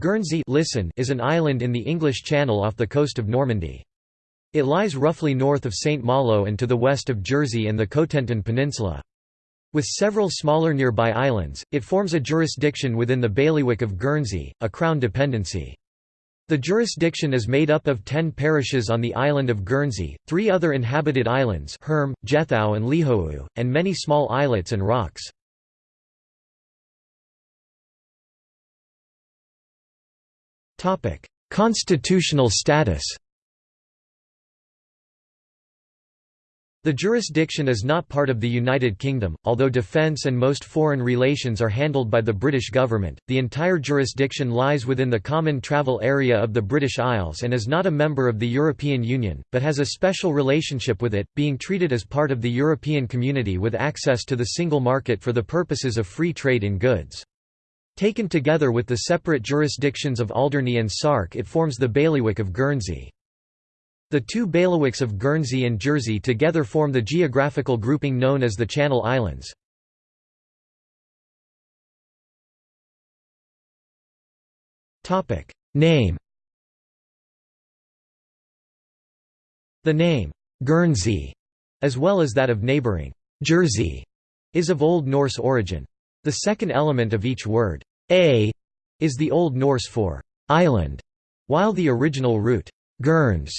Guernsey listen is an island in the English Channel off the coast of Normandy. It lies roughly north of St. Malo and to the west of Jersey and the Cotentin Peninsula. With several smaller nearby islands, it forms a jurisdiction within the bailiwick of Guernsey, a crown dependency. The jurisdiction is made up of ten parishes on the island of Guernsey, three other inhabited islands Herm, Jethou and Lihou, and many small islets and rocks. Constitutional status The jurisdiction is not part of the United Kingdom, although defence and most foreign relations are handled by the British government. The entire jurisdiction lies within the common travel area of the British Isles and is not a member of the European Union, but has a special relationship with it, being treated as part of the European community with access to the single market for the purposes of free trade in goods. Taken together with the separate jurisdictions of Alderney and Sark it forms the bailiwick of Guernsey. The two bailiwicks of Guernsey and Jersey together form the geographical grouping known as the Channel Islands. Name The name, Guernsey, as well as that of neighbouring, Jersey, is of Old Norse origin. The second element of each word, a is the Old Norse for island, while the original root Guerns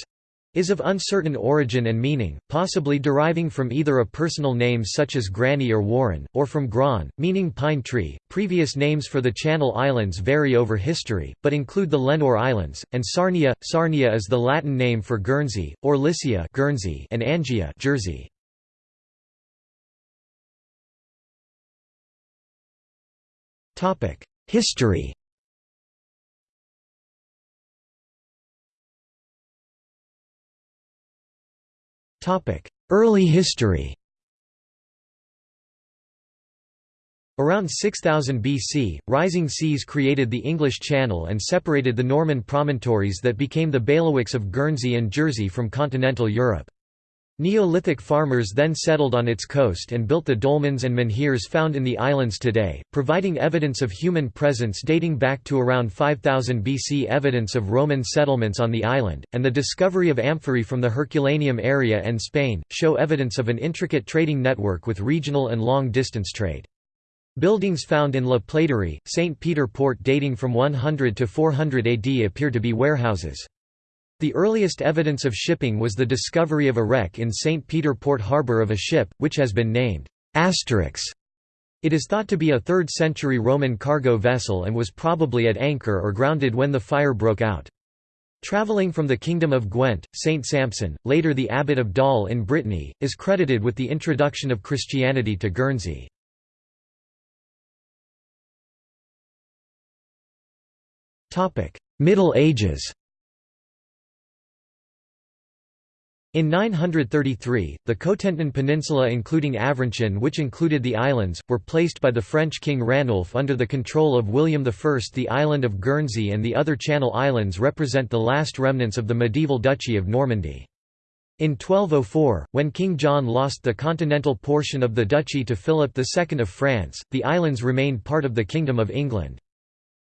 is of uncertain origin and meaning, possibly deriving from either a personal name such as Grani or Warinn, or from Gran, meaning pine tree. Previous names for the Channel Islands vary over history, but include the Lenur Islands, and Sarnia. Sarnia is the Latin name for Guernsey, or Lisia Guernsey and Angia Jersey. History Early history Around 6000 BC, rising seas created the English Channel and separated the Norman promontories that became the bailiwicks of Guernsey and Jersey from continental Europe. Neolithic farmers then settled on its coast and built the dolmens and menhirs found in the islands today, providing evidence of human presence dating back to around 5000 BC. Evidence of Roman settlements on the island, and the discovery of amphorae from the Herculaneum area and Spain, show evidence of an intricate trading network with regional and long-distance trade. Buildings found in La Plaiderie, St. Peter Port dating from 100 to 400 AD appear to be warehouses. The earliest evidence of shipping was the discovery of a wreck in St. Peter Port Harbour of a ship, which has been named Asterix. It is thought to be a 3rd century Roman cargo vessel and was probably at anchor or grounded when the fire broke out. Travelling from the Kingdom of Gwent, Saint Sampson, later the abbot of Dol in Brittany, is credited with the introduction of Christianity to Guernsey. Middle Ages In 933, the Cotentin Peninsula including Avranches which included the islands, were placed by the French king Ranulf under the control of William I. The island of Guernsey and the other Channel Islands represent the last remnants of the medieval Duchy of Normandy. In 1204, when King John lost the continental portion of the duchy to Philip II of France, the islands remained part of the Kingdom of England.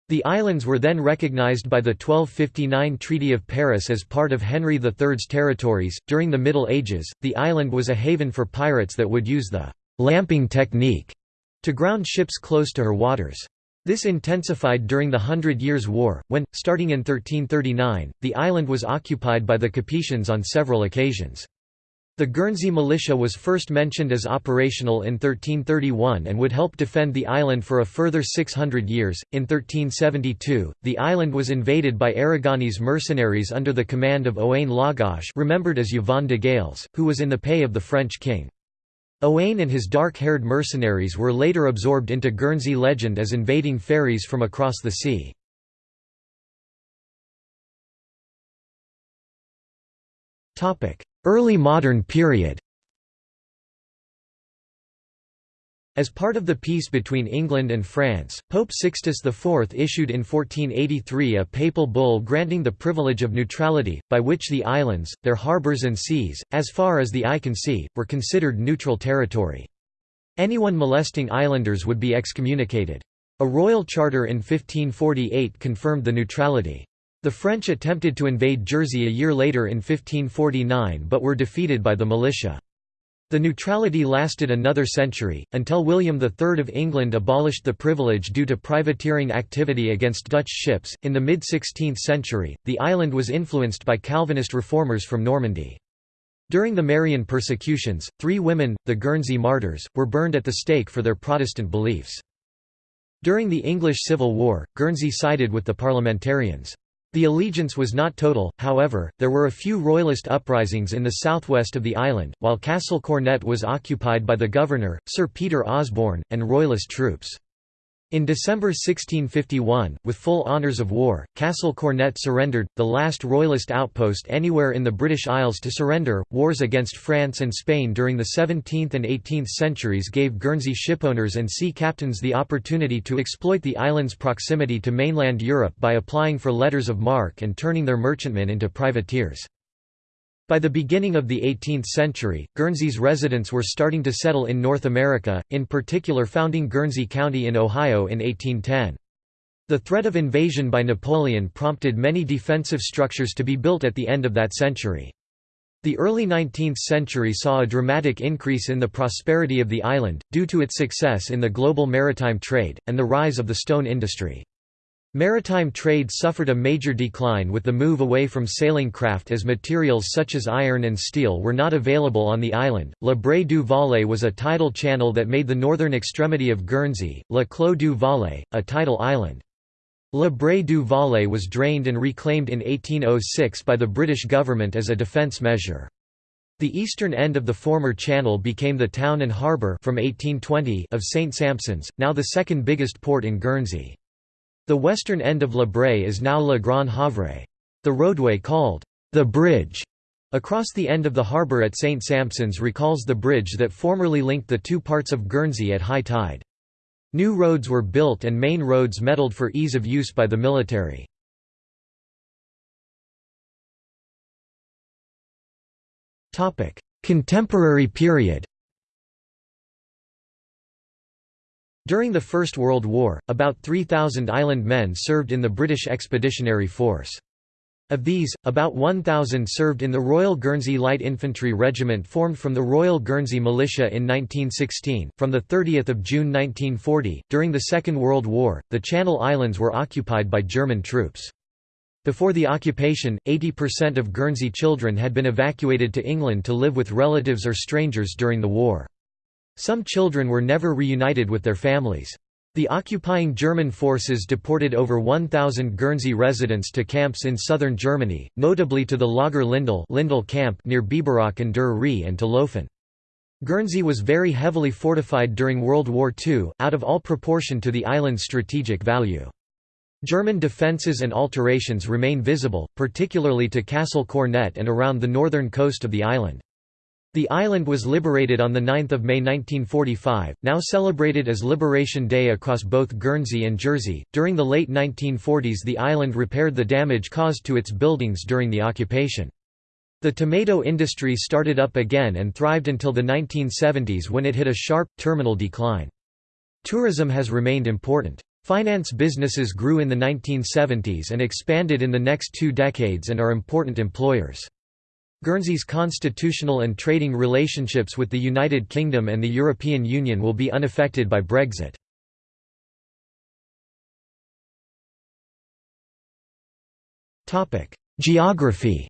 The islands were then recognized by the 1259 Treaty of Paris as part of Henry III's territories. During the Middle Ages, the island was a haven for pirates that would use the lamping technique to ground ships close to her waters. This intensified during the Hundred Years' War, when, starting in 1339, the island was occupied by the Capetians on several occasions. The Guernsey militia was first mentioned as operational in 1331 and would help defend the island for a further 600 years. In 1372, the island was invaded by Aragonese mercenaries under the command of Owain Lawgoch, remembered as Yvon de Galles, who was in the pay of the French king. Owain and his dark-haired mercenaries were later absorbed into Guernsey legend as invading fairies from across the sea. Topic: Early modern period As part of the peace between England and France, Pope Sixtus IV issued in 1483 a papal bull granting the privilege of neutrality, by which the islands, their harbours and seas, as far as the eye can see, were considered neutral territory. Anyone molesting islanders would be excommunicated. A royal charter in 1548 confirmed the neutrality. The French attempted to invade Jersey a year later in 1549 but were defeated by the militia. The neutrality lasted another century, until William III of England abolished the privilege due to privateering activity against Dutch ships. In the mid 16th century, the island was influenced by Calvinist reformers from Normandy. During the Marian persecutions, three women, the Guernsey martyrs, were burned at the stake for their Protestant beliefs. During the English Civil War, Guernsey sided with the parliamentarians. The allegiance was not total, however, there were a few royalist uprisings in the southwest of the island, while Castle Cornet was occupied by the governor, Sir Peter Osborne, and royalist troops. In December 1651, with full honours of war, Castle Cornet surrendered, the last royalist outpost anywhere in the British Isles to surrender. Wars against France and Spain during the 17th and 18th centuries gave Guernsey shipowners and sea captains the opportunity to exploit the island's proximity to mainland Europe by applying for letters of marque and turning their merchantmen into privateers. By the beginning of the 18th century, Guernsey's residents were starting to settle in North America, in particular founding Guernsey County in Ohio in 1810. The threat of invasion by Napoleon prompted many defensive structures to be built at the end of that century. The early 19th century saw a dramatic increase in the prosperity of the island, due to its success in the global maritime trade, and the rise of the stone industry. Maritime trade suffered a major decline with the move away from sailing craft as materials such as iron and steel were not available on the island. La Braye du Valle was a tidal channel that made the northern extremity of Guernsey, La Clos du Valle, a tidal island. La Braye du Valle was drained and reclaimed in 1806 by the British government as a defence measure. The eastern end of the former channel became the town and harbour from 1820 of St Sampson's, now the second biggest port in Guernsey. The western end of La Braye is now Le Grand Havre. The roadway called the Bridge across the end of the harbour at St Sampson's recalls the bridge that formerly linked the two parts of Guernsey at high tide. New roads were built and main roads metalled for ease of use by the military. Contemporary period During the First World War, about 3,000 island men served in the British Expeditionary Force. Of these, about 1,000 served in the Royal Guernsey Light Infantry Regiment formed from the Royal Guernsey Militia in 1916. From 30 June 1940, during the Second World War, the Channel Islands were occupied by German troops. Before the occupation, 80% of Guernsey children had been evacuated to England to live with relatives or strangers during the war. Some children were never reunited with their families. The occupying German forces deported over 1,000 Guernsey residents to camps in southern Germany, notably to the Lager Lindele, Lindele camp near Biberach and Der and to Laufen. Guernsey was very heavily fortified during World War II, out of all proportion to the island's strategic value. German defences and alterations remain visible, particularly to Castle Cornet and around the northern coast of the island. The island was liberated on 9 May 1945, now celebrated as Liberation Day across both Guernsey and Jersey. During the late 1940s, the island repaired the damage caused to its buildings during the occupation. The tomato industry started up again and thrived until the 1970s when it hit a sharp, terminal decline. Tourism has remained important. Finance businesses grew in the 1970s and expanded in the next two decades and are important employers. Guernsey's constitutional and trading relationships with the United Kingdom and the European Union will be unaffected by Brexit. Geography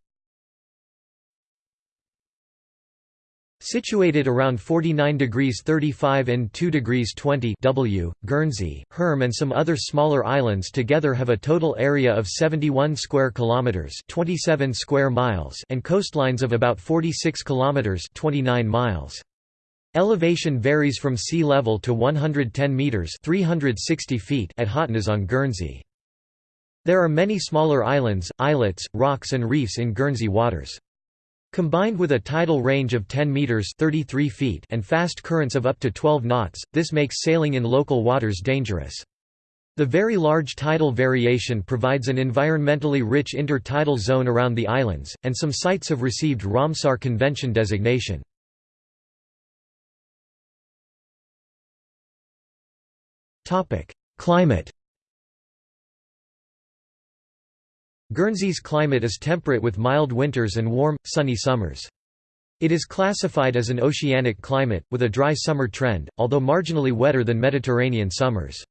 Situated around 49 degrees 35 and 2 degrees 20 W, Guernsey, Herm and some other smaller islands together have a total area of 71 square kilometers, 27 square miles, and coastlines of about 46 kilometers, 29 miles. Elevation varies from sea level to 110 meters, 360 feet at Hautnez on Guernsey. There are many smaller islands, islets, rocks and reefs in Guernsey waters. Combined with a tidal range of 10 meters (33 feet) and fast currents of up to 12 knots, this makes sailing in local waters dangerous. The very large tidal variation provides an environmentally rich intertidal zone around the islands, and some sites have received Ramsar Convention designation. Climate Guernsey's climate is temperate with mild winters and warm, sunny summers. It is classified as an oceanic climate, with a dry summer trend, although marginally wetter than Mediterranean summers.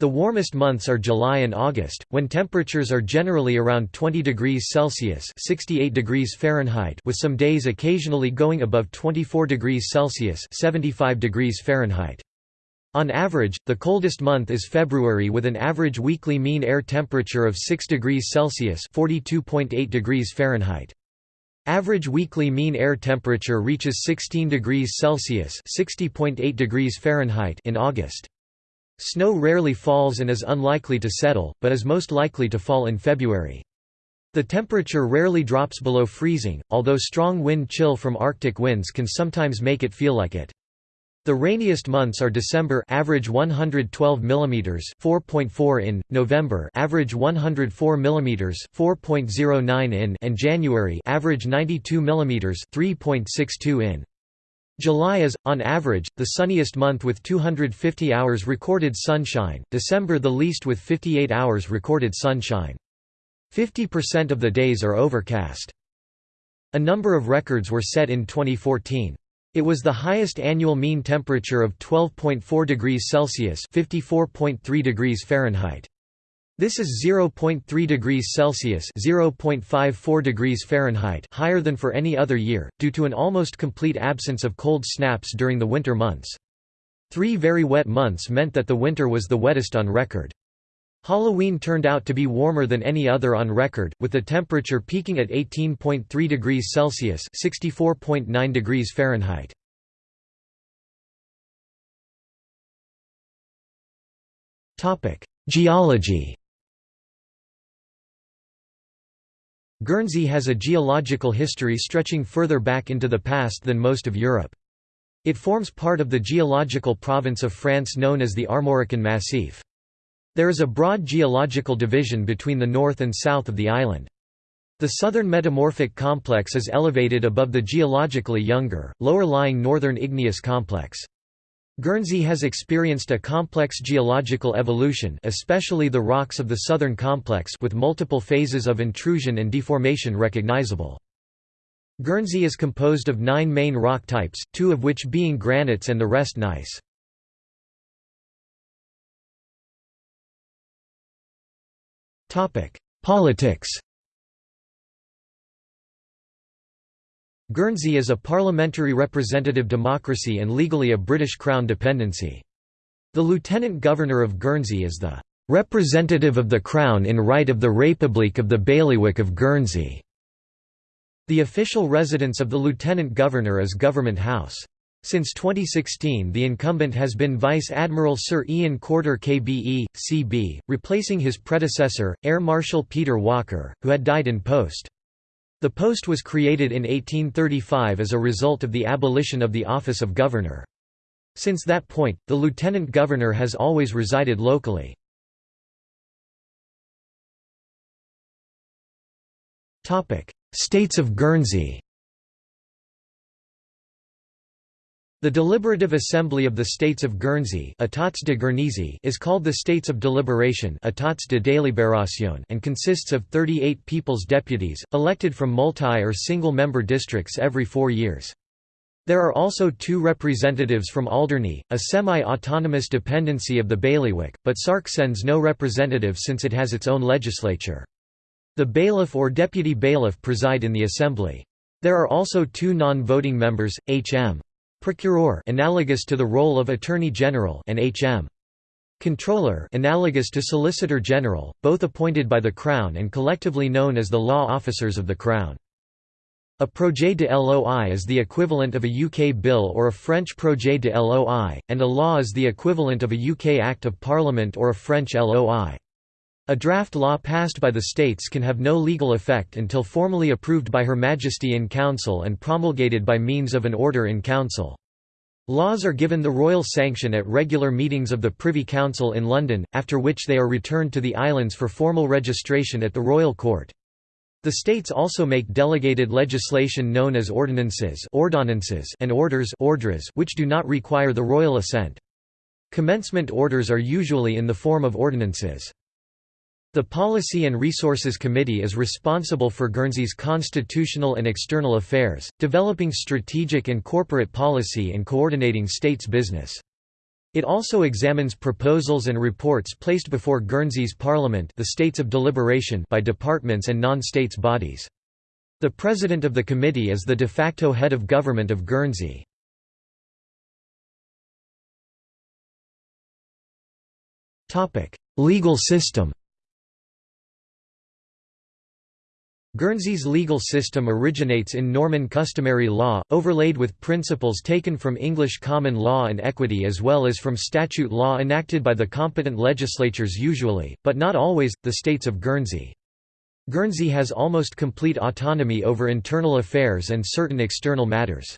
The warmest months are July and August, when temperatures are generally around 20 degrees Celsius (68 degrees Fahrenheit) with some days occasionally going above 24 degrees Celsius (75 degrees Fahrenheit). On average, the coldest month is February with an average weekly mean air temperature of 6 degrees Celsius (42.8 degrees Fahrenheit). Average weekly mean air temperature reaches 16 degrees Celsius (60.8 degrees Fahrenheit) in August. Snow rarely falls and is unlikely to settle, but is most likely to fall in February. The temperature rarely drops below freezing, although strong wind chill from Arctic winds can sometimes make it feel like it. The rainiest months are December average 112 mm 4.4 in, November average 104 mm 4.09 in and January average 92 mm 3.62 in. July is, on average, the sunniest month with 250 hours recorded sunshine, December the least with 58 hours recorded sunshine. 50% of the days are overcast. A number of records were set in 2014. It was the highest annual mean temperature of 12.4 degrees Celsius (54.3 degrees Fahrenheit). This is 0.3 degrees Celsius (0.54 degrees Fahrenheit) higher than for any other year, due to an almost complete absence of cold snaps during the winter months. Three very wet months meant that the winter was the wettest on record. Halloween turned out to be warmer than any other on record, with the temperature peaking at 18.3 degrees Celsius (64.9 degrees Fahrenheit). Topic: Geology. Guernsey has a geological history stretching further back into the past than most of Europe. It forms part of the geological province of France known as the Armorican Massif. There is a broad geological division between the north and south of the island. The southern metamorphic complex is elevated above the geologically younger, lower-lying northern igneous complex. Guernsey has experienced a complex geological evolution especially the rocks of the southern complex with multiple phases of intrusion and deformation recognizable. Guernsey is composed of nine main rock types, two of which being granites and the rest gneiss. Politics Guernsey is a parliamentary representative democracy and legally a British Crown dependency. The Lieutenant Governor of Guernsey is the "...representative of the Crown in right of the République of the Bailiwick of Guernsey." The official residence of the Lieutenant Governor is Government House. Since 2016 the incumbent has been Vice Admiral Sir Ian Corder KBE, CB, replacing his predecessor, Air Marshal Peter Walker, who had died in post. The post was created in 1835 as a result of the abolition of the office of governor. Since that point, the lieutenant governor has always resided locally. States of Guernsey The Deliberative Assembly of the States of Guernsey is called the States of Deliberation and consists of 38 People's Deputies, elected from multi- or single-member districts every four years. There are also two representatives from Alderney, a semi-autonomous dependency of the bailiwick, but Sark sends no representative since it has its own legislature. The bailiff or deputy bailiff preside in the assembly. There are also two non-voting members, H.M. Procureur analogous to the role of Attorney General and HM. Comptroller analogous to Solicitor General, both appointed by the Crown and collectively known as the law officers of the Crown. A projet de loi is the equivalent of a UK bill or a French projet de loi, and a law is the equivalent of a UK Act of Parliament or a French LOI. A draft law passed by the states can have no legal effect until formally approved by Her Majesty in Council and promulgated by means of an Order in Council. Laws are given the royal sanction at regular meetings of the Privy Council in London, after which they are returned to the islands for formal registration at the royal court. The states also make delegated legislation known as ordinances and orders ordres, which do not require the royal assent. Commencement orders are usually in the form of ordinances. The Policy and Resources Committee is responsible for Guernsey's constitutional and external affairs, developing strategic and corporate policy and coordinating state's business. It also examines proposals and reports placed before Guernsey's Parliament the states of deliberation by departments and non-states bodies. The President of the Committee is the de facto head of government of Guernsey. Legal system Guernsey's legal system originates in Norman customary law, overlaid with principles taken from English common law and equity as well as from statute law enacted by the competent legislatures usually, but not always, the states of Guernsey. Guernsey has almost complete autonomy over internal affairs and certain external matters.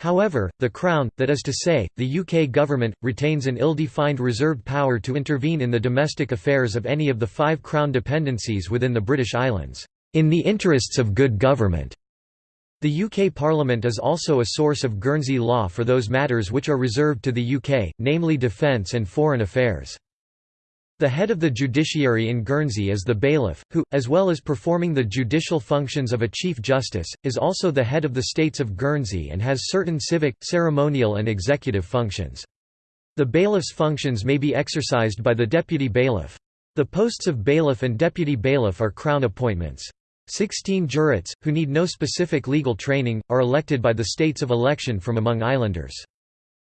However, the Crown, that is to say, the UK government, retains an ill-defined reserved power to intervene in the domestic affairs of any of the five Crown dependencies within the British Islands in the interests of good government. The UK Parliament is also a source of Guernsey law for those matters which are reserved to the UK, namely defence and foreign affairs. The head of the judiciary in Guernsey is the bailiff, who, as well as performing the judicial functions of a Chief Justice, is also the head of the States of Guernsey and has certain civic, ceremonial and executive functions. The bailiff's functions may be exercised by the deputy bailiff. The posts of bailiff and deputy bailiff are Crown appointments. Sixteen jurates, who need no specific legal training, are elected by the states of election from among islanders.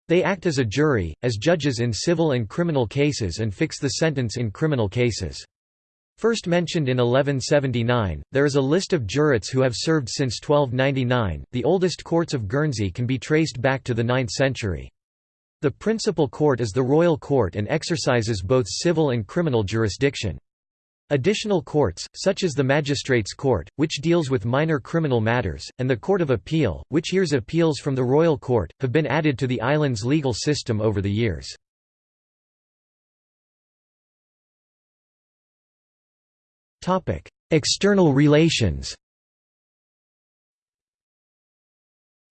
They act as a jury, as judges in civil and criminal cases and fix the sentence in criminal cases. First mentioned in 1179, there is a list of jurates who have served since 1299. The oldest courts of Guernsey can be traced back to the 9th century. The principal court is the Royal Court and exercises both civil and criminal jurisdiction. Additional courts, such as the Magistrates' Court, which deals with minor criminal matters, and the Court of Appeal, which hears appeals from the Royal Court, have been added to the island's legal system over the years. External relations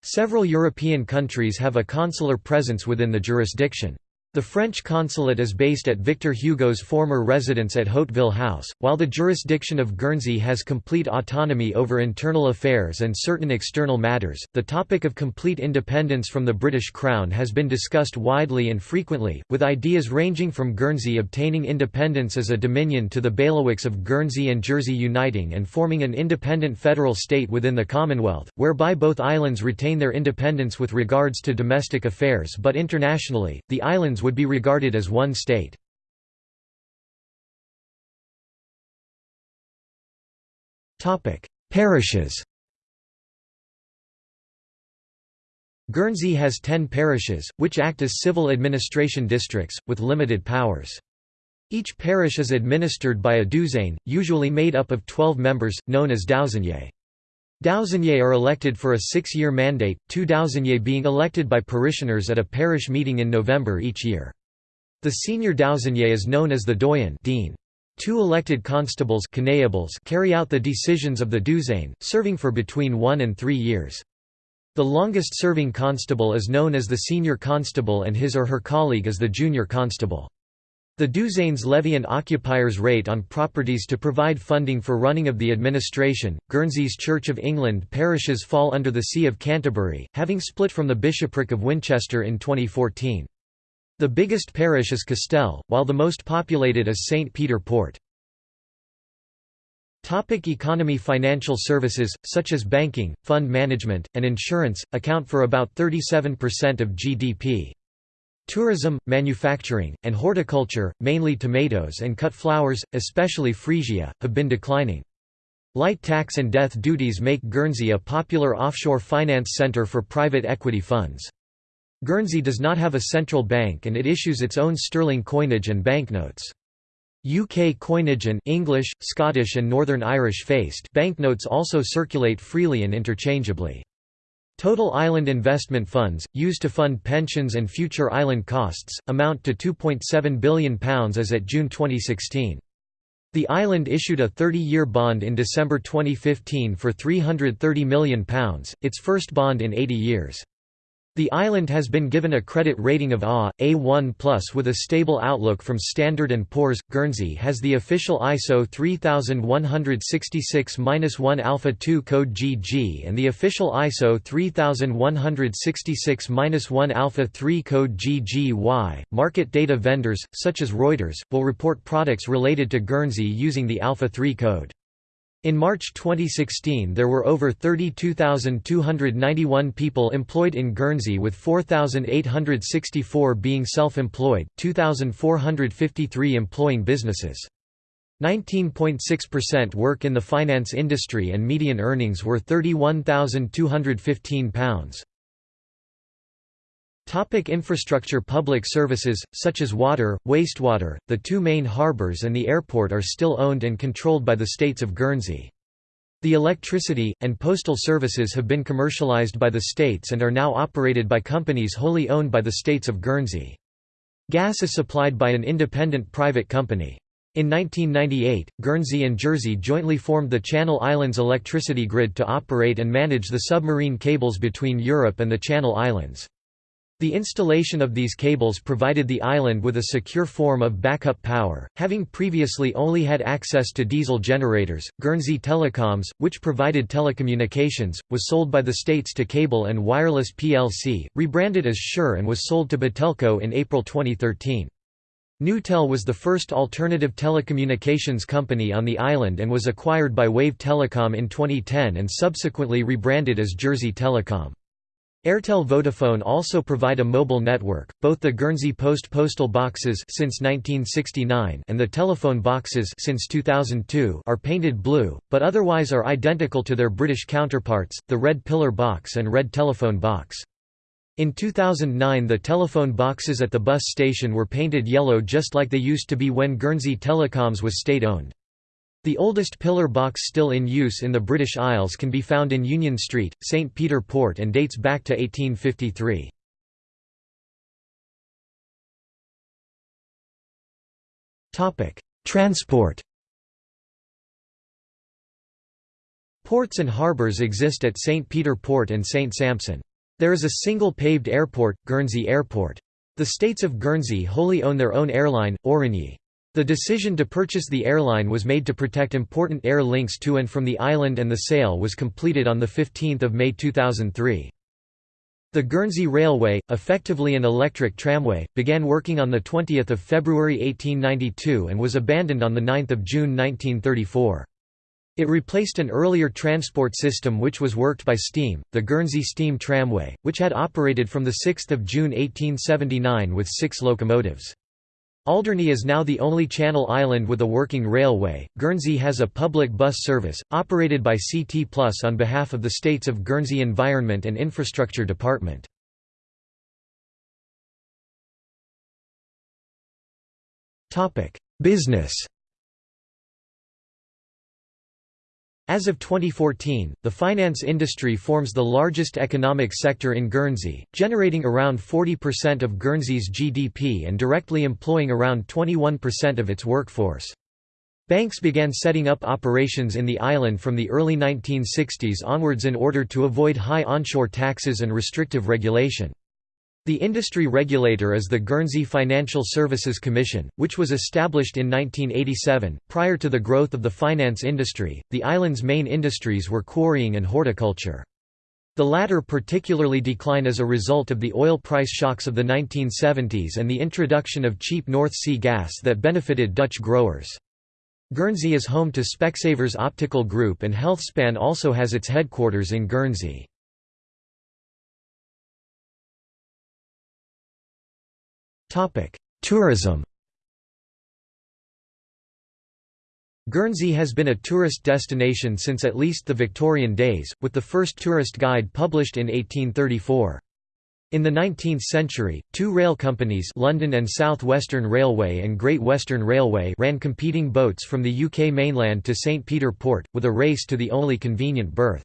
Several European countries have a consular presence within the jurisdiction. The French consulate is based at Victor Hugo's former residence at Hauteville House, while the jurisdiction of Guernsey has complete autonomy over internal affairs and certain external matters. The topic of complete independence from the British Crown has been discussed widely and frequently, with ideas ranging from Guernsey obtaining independence as a dominion to the bailiwicks of Guernsey and Jersey uniting and forming an independent federal state within the Commonwealth, whereby both islands retain their independence with regards to domestic affairs but internationally, the islands would be regarded as one state. Parishes Guernsey has ten parishes, which act as civil administration districts, with limited powers. Each parish is administered by a douzaine, usually made up of 12 members, known as douzainiers. Douzainiers are elected for a six-year mandate, two douzainiers being elected by parishioners at a parish meeting in November each year. The senior douzainier is known as the doyen dean. Two elected constables carry out the decisions of the douzaine, serving for between one and three years. The longest-serving constable is known as the senior constable and his or her colleague is the junior constable. The douzaines levy an occupier's rate on properties to provide funding for running of the administration. Guernsey's Church of England parishes fall under the See of Canterbury, having split from the bishopric of Winchester in 2014. The biggest parish is Castel, while the most populated is St. Peter Port. Topic economy Financial services, such as banking, fund management, and insurance, account for about 37% of GDP. Tourism, manufacturing, and horticulture, mainly tomatoes and cut flowers, especially freesia, have been declining. Light tax and death duties make Guernsey a popular offshore finance centre for private equity funds. Guernsey does not have a central bank and it issues its own sterling coinage and banknotes. UK coinage and English, Scottish and Northern Irish faced banknotes also circulate freely and interchangeably. Total island investment funds, used to fund pensions and future island costs, amount to £2.7 billion as at June 2016. The island issued a 30-year bond in December 2015 for £330 million, its first bond in 80 years. The island has been given a credit rating of A, A1+, with a stable outlook from Standard & Poor's. Guernsey has the official ISO 3166-1 Alpha 2 code GG and the official ISO 3166-1 Alpha 3 code GGY. Market data vendors, such as Reuters, will report products related to Guernsey using the Alpha 3 code. In March 2016 there were over 32,291 people employed in Guernsey with 4,864 being self-employed, 2,453 employing businesses. 19.6% work in the finance industry and median earnings were £31,215. Topic infrastructure Public services, such as water, wastewater, the two main harbours and the airport are still owned and controlled by the states of Guernsey. The electricity, and postal services have been commercialised by the states and are now operated by companies wholly owned by the states of Guernsey. Gas is supplied by an independent private company. In 1998, Guernsey and Jersey jointly formed the Channel Islands electricity grid to operate and manage the submarine cables between Europe and the Channel Islands. The installation of these cables provided the island with a secure form of backup power, having previously only had access to diesel generators. Guernsey Telecoms, which provided telecommunications, was sold by the states to Cable and Wireless plc, rebranded as Sure and was sold to Batelco in April 2013. Newtel was the first alternative telecommunications company on the island and was acquired by Wave Telecom in 2010 and subsequently rebranded as Jersey Telecom. Airtel Vodafone also provide a mobile network. Both the Guernsey Post postal boxes since 1969 and the telephone boxes since 2002 are painted blue, but otherwise are identical to their British counterparts, the red pillar box and red telephone box. In 2009 the telephone boxes at the bus station were painted yellow just like they used to be when Guernsey Telecoms was state-owned. The oldest pillar box still in use in the British Isles can be found in Union Street, St. Peter Port and dates back to 1853. Transport Ports and harbours exist at St. Peter Port and St. Sampson. There is a single paved airport, Guernsey Airport. The states of Guernsey wholly own their own airline, Aurigny. The decision to purchase the airline was made to protect important air links to and from the island and the sale was completed on 15 May 2003. The Guernsey Railway, effectively an electric tramway, began working on 20 February 1892 and was abandoned on 9 June 1934. It replaced an earlier transport system which was worked by steam, the Guernsey Steam Tramway, which had operated from 6 June 1879 with six locomotives. Alderney is now the only Channel island with a working railway. Guernsey has a public bus service, operated by CT Plus on behalf of the states of Guernsey Environment and Infrastructure Department. Business As of 2014, the finance industry forms the largest economic sector in Guernsey, generating around 40% of Guernsey's GDP and directly employing around 21% of its workforce. Banks began setting up operations in the island from the early 1960s onwards in order to avoid high onshore taxes and restrictive regulation. The industry regulator is the Guernsey Financial Services Commission, which was established in 1987. Prior to the growth of the finance industry, the island's main industries were quarrying and horticulture. The latter particularly declined as a result of the oil price shocks of the 1970s and the introduction of cheap North Sea gas that benefited Dutch growers. Guernsey is home to Specsavers Optical Group and Healthspan also has its headquarters in Guernsey. Tourism Guernsey has been a tourist destination since at least the Victorian days, with the first tourist guide published in 1834. In the 19th century, two rail companies London and South Western Railway and Great Western Railway ran competing boats from the UK mainland to St Peter Port, with a race to the only convenient berth.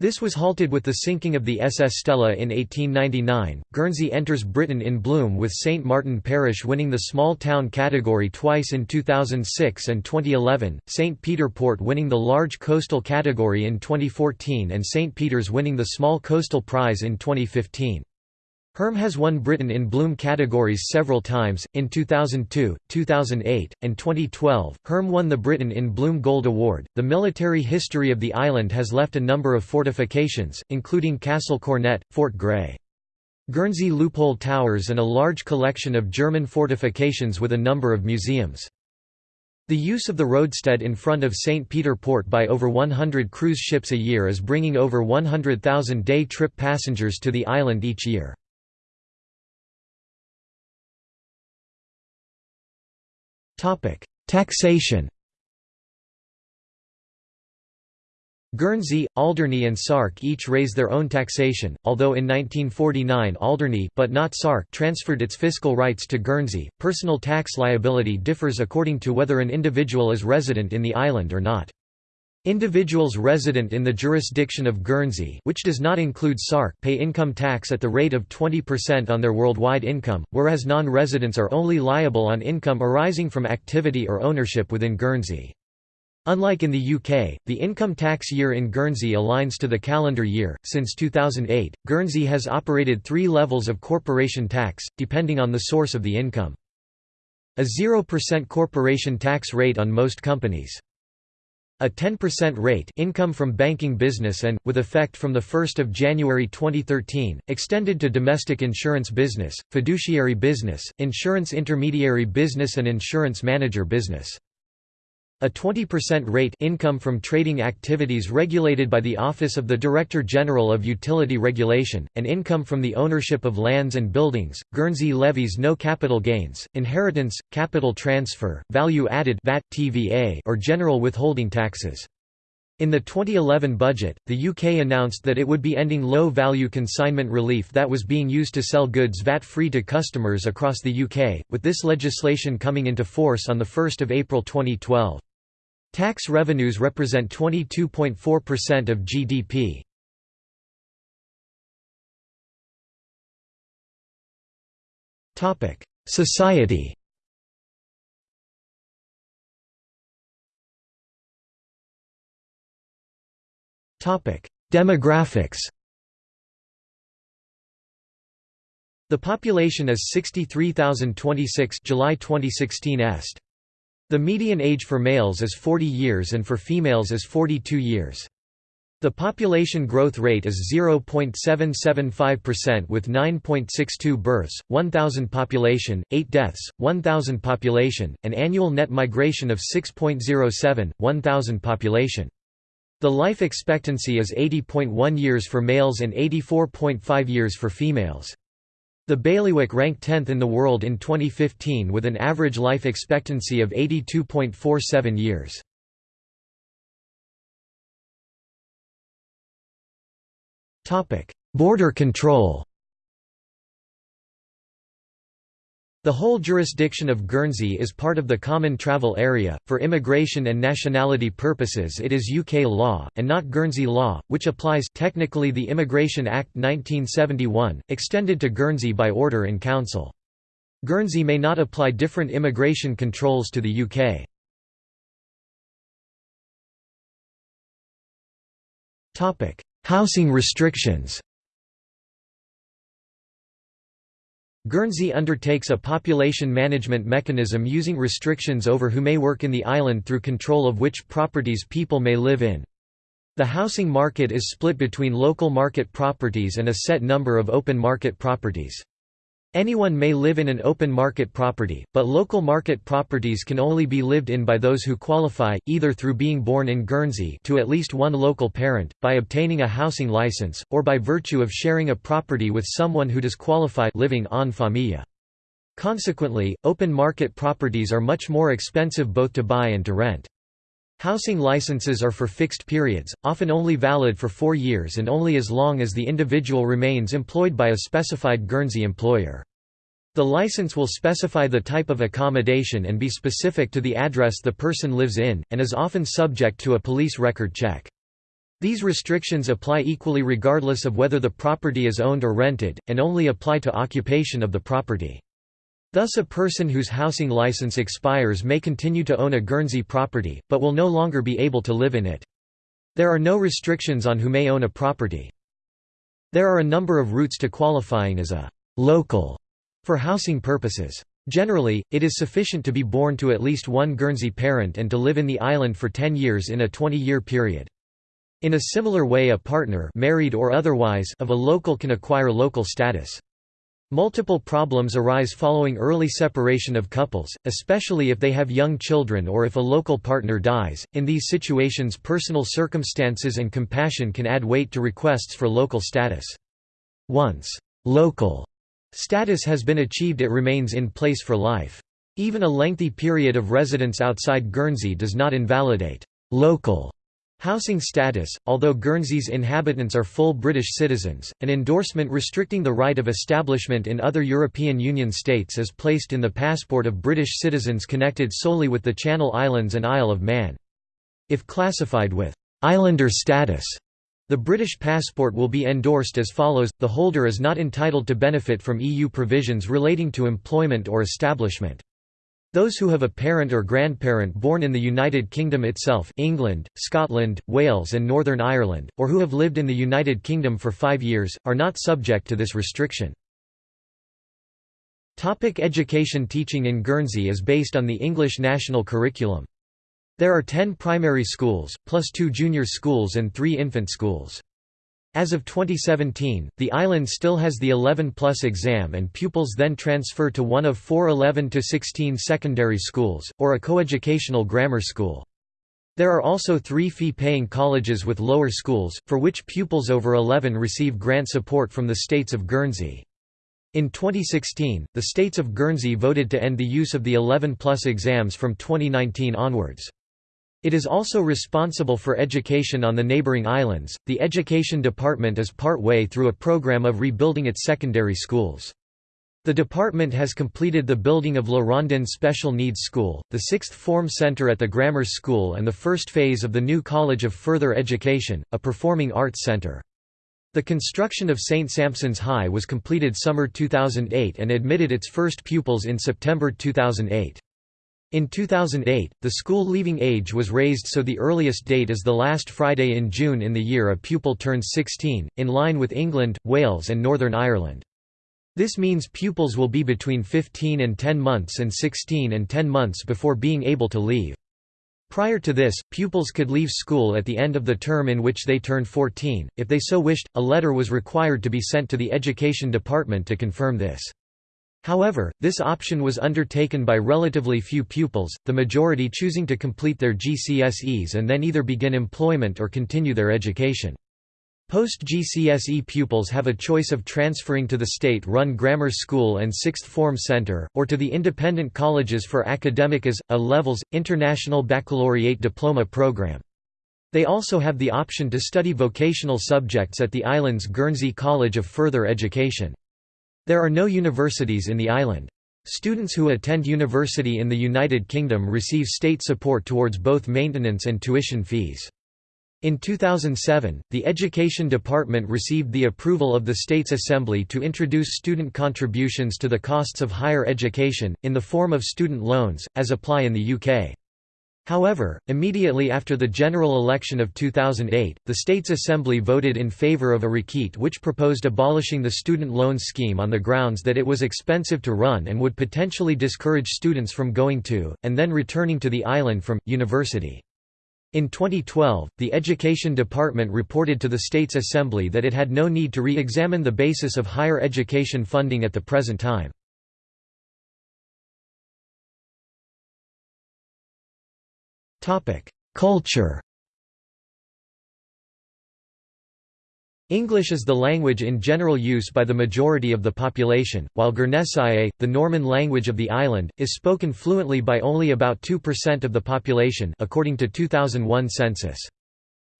This was halted with the sinking of the SS Stella in 1899. Guernsey enters Britain in bloom with St Martin Parish winning the small town category twice in 2006 and 2011, St Peter Port winning the large coastal category in 2014 and St Peter's winning the small coastal prize in 2015. Herm has won Britain in Bloom categories several times, in 2002, 2008, and 2012. Herm won the Britain in Bloom Gold Award. The military history of the island has left a number of fortifications, including Castle Cornet, Fort Grey. Guernsey Loophole Towers and a large collection of German fortifications with a number of museums. The use of the roadstead in front of St. Peter Port by over 100 cruise ships a year is bringing over 100,000 day trip passengers to the island each year. Topic: Taxation. Guernsey, Alderney and Sark each raise their own taxation, although in 1949 Alderney but not Sark transferred its fiscal rights to Guernsey. Personal tax liability differs according to whether an individual is resident in the island or not. Individuals resident in the jurisdiction of Guernsey which does not include Sark pay income tax at the rate of 20% on their worldwide income, whereas non-residents are only liable on income arising from activity or ownership within Guernsey. Unlike in the UK, the income tax year in Guernsey aligns to the calendar year. Since 2008, Guernsey has operated three levels of corporation tax, depending on the source of the income. A 0% corporation tax rate on most companies. A 10% rate income from banking business and, with effect from 1 January 2013, extended to domestic insurance business, fiduciary business, insurance intermediary business and insurance manager business. A 20% rate income from trading activities regulated by the Office of the Director General of Utility Regulation, and income from the ownership of lands and buildings. Guernsey levies no capital gains, inheritance, capital transfer, value added VAT, TVA, or general withholding taxes. In the 2011 budget, the UK announced that it would be ending low-value consignment relief that was being used to sell goods VAT-free to customers across the UK, with this legislation coming into force on 1 April 2012. Tax revenues represent 22.4% of GDP. Topic: Society. Topic: Demographics. The population is 63,026 July 2016 est. The median age for males is 40 years and for females is 42 years. The population growth rate is 0.775% with 9.62 births, 1,000 population, 8 deaths, 1,000 population, an annual net migration of 6.07, 1,000 population. The life expectancy is 80.1 years for males and 84.5 years for females. The bailiwick ranked 10th in the world in 2015 with an average life expectancy of 82.47 years. Border control The whole jurisdiction of Guernsey is part of the Common Travel Area. For immigration and nationality purposes, it is UK law, and not Guernsey law, which applies technically the Immigration Act 1971, extended to Guernsey by order in Council. Guernsey may not apply different immigration controls to the UK. Topic: Housing restrictions Guernsey undertakes a population management mechanism using restrictions over who may work in the island through control of which properties people may live in. The housing market is split between local market properties and a set number of open market properties. Anyone may live in an open market property, but local market properties can only be lived in by those who qualify, either through being born in Guernsey to at least one local parent, by obtaining a housing license, or by virtue of sharing a property with someone who does qualify living en famille. Consequently, open market properties are much more expensive both to buy and to rent. Housing licenses are for fixed periods, often only valid for four years and only as long as the individual remains employed by a specified Guernsey employer. The license will specify the type of accommodation and be specific to the address the person lives in, and is often subject to a police record check. These restrictions apply equally regardless of whether the property is owned or rented, and only apply to occupation of the property. Thus a person whose housing license expires may continue to own a Guernsey property, but will no longer be able to live in it. There are no restrictions on who may own a property. There are a number of routes to qualifying as a local for housing purposes. Generally, it is sufficient to be born to at least one Guernsey parent and to live in the island for 10 years in a 20-year period. In a similar way a partner married or otherwise of a local can acquire local status. Multiple problems arise following early separation of couples, especially if they have young children or if a local partner dies. In these situations, personal circumstances and compassion can add weight to requests for local status. Once local Status has been achieved it remains in place for life. Even a lengthy period of residence outside Guernsey does not invalidate local housing status, although Guernsey's inhabitants are full British citizens. An endorsement restricting the right of establishment in other European Union states is placed in the passport of British citizens connected solely with the Channel Islands and Isle of Man. If classified with islander status, the British passport will be endorsed as follows, the holder is not entitled to benefit from EU provisions relating to employment or establishment. Those who have a parent or grandparent born in the United Kingdom itself England, Scotland, Wales and Northern Ireland, or who have lived in the United Kingdom for five years, are not subject to this restriction. Topic education Teaching in Guernsey is based on the English national curriculum. There are 10 primary schools, plus two junior schools and three infant schools. As of 2017, the island still has the 11 plus exam and pupils then transfer to one of four 11 to 16 secondary schools, or a coeducational grammar school. There are also three fee-paying colleges with lower schools, for which pupils over 11 receive grant support from the states of Guernsey. In 2016, the states of Guernsey voted to end the use of the 11 plus exams from 2019 onwards. It is also responsible for education on the neighboring islands. The Education Department is part way through a program of rebuilding its secondary schools. The department has completed the building of La Rondine Special Needs School, the sixth form center at the Grammar School and the first phase of the new College of Further Education, a performing arts center. The construction of St. Sampson's High was completed summer 2008 and admitted its first pupils in September 2008. In 2008, the school leaving age was raised so the earliest date is the last Friday in June in the year a pupil turns 16, in line with England, Wales and Northern Ireland. This means pupils will be between 15 and 10 months and 16 and 10 months before being able to leave. Prior to this, pupils could leave school at the end of the term in which they turned 14. If they so wished, a letter was required to be sent to the Education Department to confirm this. However, this option was undertaken by relatively few pupils, the majority choosing to complete their GCSEs and then either begin employment or continue their education. Post-GCSE pupils have a choice of transferring to the state-run grammar school and sixth form center, or to the independent colleges for academic AS, A-levels, international baccalaureate diploma program. They also have the option to study vocational subjects at the island's Guernsey College of Further Education. There are no universities in the island. Students who attend university in the United Kingdom receive state support towards both maintenance and tuition fees. In 2007, the Education Department received the approval of the States Assembly to introduce student contributions to the costs of higher education, in the form of student loans, as apply in the UK. However, immediately after the general election of 2008, the States Assembly voted in favor of a requête which proposed abolishing the student loan scheme on the grounds that it was expensive to run and would potentially discourage students from going to, and then returning to the island from, university. In 2012, the Education Department reported to the States Assembly that it had no need to re-examine the basis of higher education funding at the present time. Culture English is the language in general use by the majority of the population, while Guernesiais, the Norman language of the island, is spoken fluently by only about 2% of the population according to 2001 census.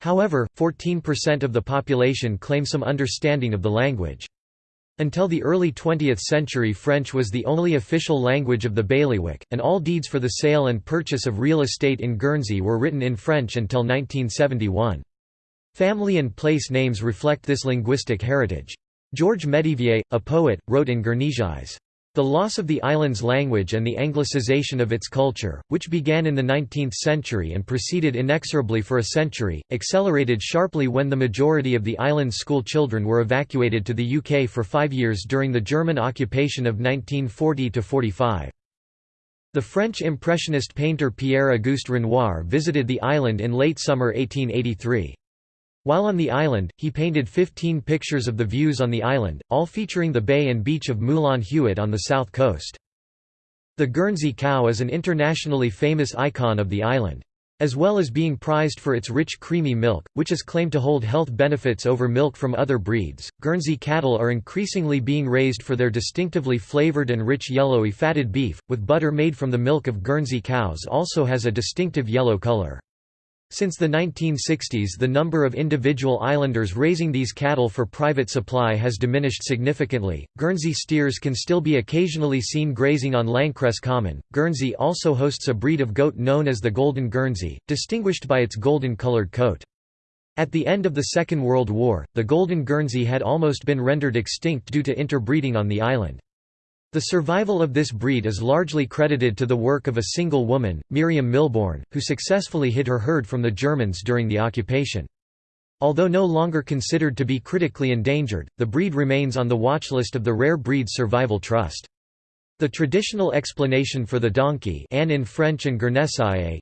However, 14% of the population claim some understanding of the language. Until the early 20th century French was the only official language of the bailiwick, and all deeds for the sale and purchase of real estate in Guernsey were written in French until 1971. Family and place names reflect this linguistic heritage. Georges Métivier, a poet, wrote in Guernesiais. The loss of the island's language and the anglicization of its culture, which began in the 19th century and proceeded inexorably for a century, accelerated sharply when the majority of the island's school children were evacuated to the UK for five years during the German occupation of 1940–45. The French Impressionist painter Pierre-Auguste Renoir visited the island in late summer 1883. While on the island, he painted 15 pictures of the views on the island, all featuring the bay and beach of Moulin Huet on the south coast. The Guernsey cow is an internationally famous icon of the island. As well as being prized for its rich creamy milk, which is claimed to hold health benefits over milk from other breeds, Guernsey cattle are increasingly being raised for their distinctively flavored and rich yellowy fatted beef, with butter made from the milk of Guernsey cows also has a distinctive yellow color. Since the 1960s the number of individual islanders raising these cattle for private supply has diminished significantly. Guernsey steers can still be occasionally seen grazing on Lancresse Common. Guernsey also hosts a breed of goat known as the Golden Guernsey, distinguished by its golden-colored coat. At the end of the Second World War, the Golden Guernsey had almost been rendered extinct due to interbreeding on the island. The survival of this breed is largely credited to the work of a single woman, Miriam Milbourne, who successfully hid her herd from the Germans during the occupation. Although no longer considered to be critically endangered, the breed remains on the watchlist of the Rare Breeds Survival Trust. The traditional explanation for the donkey âne in French and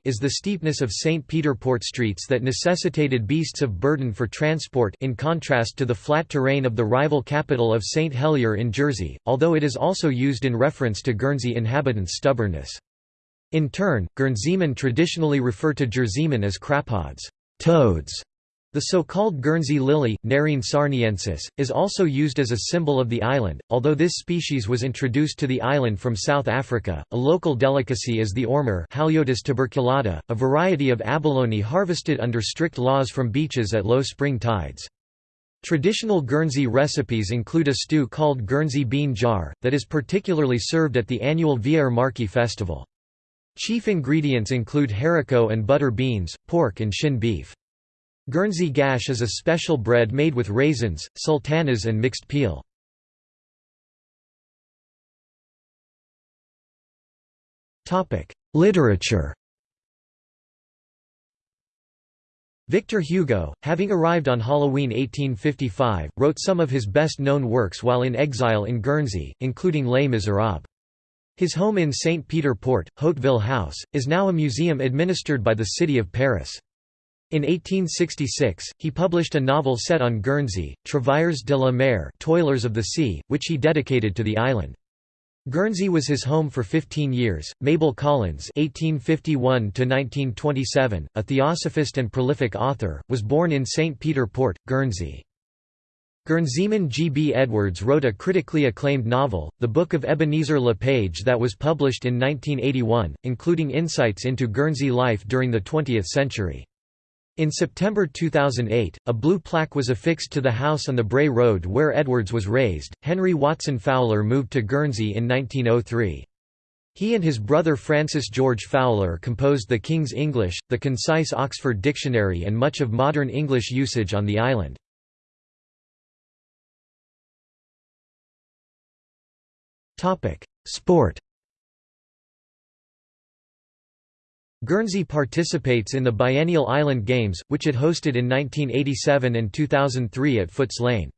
is the steepness of St. Peter Port streets that necessitated beasts of burden for transport in contrast to the flat terrain of the rival capital of St. Helier in Jersey, although it is also used in reference to Guernsey inhabitants' stubbornness. In turn, Guernseymen traditionally refer to Jerseymen as crapauds toads", the so-called Guernsey lily, Nerine sarniensis, is also used as a symbol of the island, although this species was introduced to the island from South Africa. A local delicacy is the ormer Haliotis tuberculata, a variety of abalone harvested under strict laws from beaches at low spring tides. Traditional Guernsey recipes include a stew called Guernsey bean jar, that is particularly served at the annual Viaër Marchi festival. Chief ingredients include haricot and butter beans, pork and shin beef. Guernsey gâche is a special bread made with raisins, sultanas and mixed peel. Literature Victor Hugo, having arrived on Halloween 1855, wrote some of his best-known works while in exile in Guernsey, including Les Miserables. His home in St. Peter Port, Hauteville House, is now a museum administered by the city of Paris. In 1866, he published a novel set on Guernsey, Travailleurs de la Mer Toilers of the Sea, which he dedicated to the island. Guernsey was his home for 15 years. Mabel Collins (1851–1927), a theosophist and prolific author, was born in St. Peter Port, Guernsey. Guernseyman G. B. Edwards wrote a critically acclaimed novel, The Book of Ebenezer Le Page that was published in 1981, including insights into Guernsey life during the 20th century. In September 2008, a blue plaque was affixed to the house on the Braye Road where Edwards was raised. Henry Watson Fowler moved to Guernsey in 1903. He and his brother Francis George Fowler composed the King's English, the concise Oxford Dictionary, and much of modern English usage on the island. Sport Guernsey participates in the biennial Island Games, which it hosted in 1987 and 2003 at Foots Lane.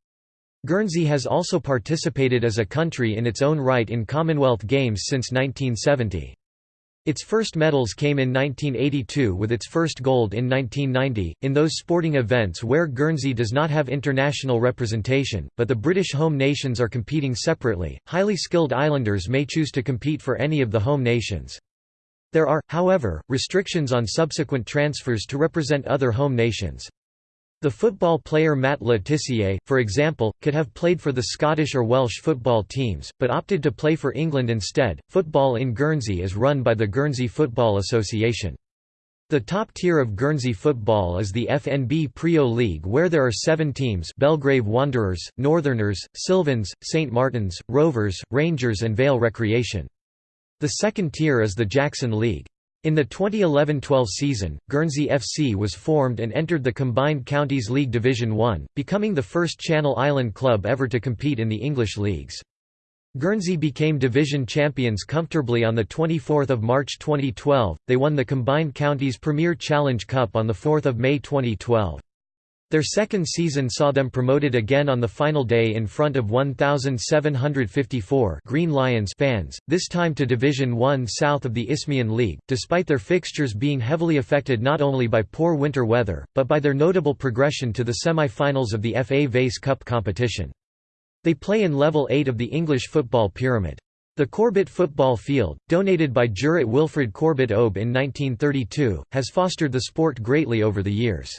Guernsey has also participated as a country in its own right in Commonwealth Games since 1970. Its first medals came in 1982 with its first gold in 1990, in those sporting events where Guernsey does not have international representation, but the British home nations are competing separately. Highly skilled islanders may choose to compete for any of the home nations. There are, however, restrictions on subsequent transfers to represent other home nations. The football player Matt Le Tissier, for example, could have played for the Scottish or Welsh football teams, but opted to play for England instead. Football in Guernsey is run by the Guernsey Football Association. The top tier of Guernsey football is the FNB Priaulx League where there are seven teams Belgrave Wanderers, Northerners, Sylvans, St Martins, Rovers, Rangers and Vale Recreation. The second tier is the Jackson League. In the 2011–12 season, Guernsey FC was formed and entered the Combined Counties League Division 1, becoming the first Channel Island club ever to compete in the English leagues. Guernsey became division champions comfortably on 24 March 2012, they won the Combined Counties Premier Challenge Cup on 4 May 2012. Their second season saw them promoted again on the final day in front of 1,754 Green Lions fans, this time to Division 1 south of the Isthmian League, despite their fixtures being heavily affected not only by poor winter weather, but by their notable progression to the semi-finals of the FA Vase Cup competition. They play in level 8 of the English football pyramid. The Corbett football field, donated by Jurat Wilfred Corbett Obe in 1932, has fostered the sport greatly over the years.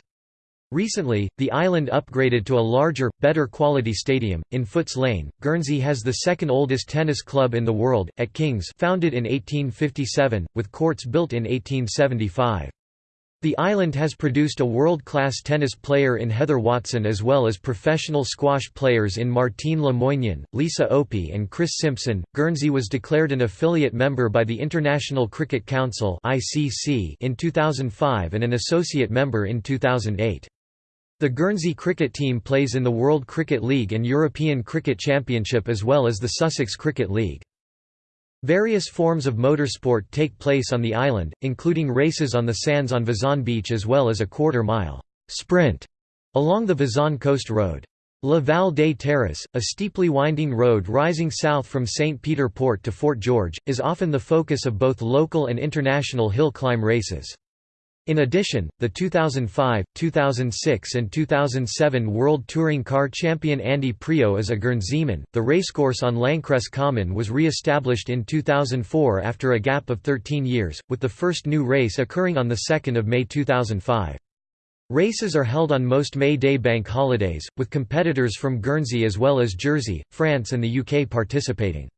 Recently, the island upgraded to a larger, better quality stadium, in Foots Lane. Guernsey has the second oldest tennis club in the world, at King's founded in 1857, with courts built in 1875. The island has produced a world-class tennis player in Heather Watson as well as professional squash players in Martine Le Lisa Opie and Chris Simpson. Guernsey was declared an affiliate member by the International Cricket Council (ICC) in 2005 and an associate member in 2008. The Guernsey cricket team plays in the World Cricket League and European Cricket Championship as well as the Sussex Cricket League. Various forms of motorsport take place on the island, including races on the sands on Vazon Beach as well as a quarter-mile sprint along the Vazon Coast Road. La Val des Terres, a steeply winding road rising south from St. Peter Port to Fort George, is often the focus of both local and international hill climb races. In addition, the 2005, 2006 and 2007 World Touring Car Champion Andy Priaulx is a Guernseyman. The racecourse on Lancresse Common was re-established in 2004 after a gap of 13 years, with the first new race occurring on 2 May 2005. Races are held on most May Day bank holidays, with competitors from Guernsey as well as Jersey, France and the UK participating.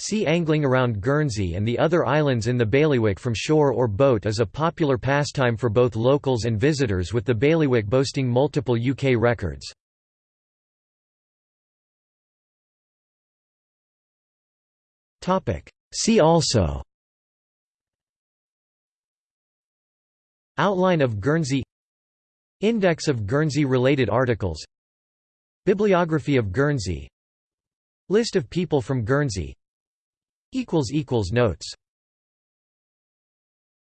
Sea angling around Guernsey and the other islands in the bailiwick from shore or boat is a popular pastime for both locals and visitors with the bailiwick boasting multiple UK records. See also Outline of Guernsey Index of Guernsey-related articles Bibliography of Guernsey List of people from Guernsey Notes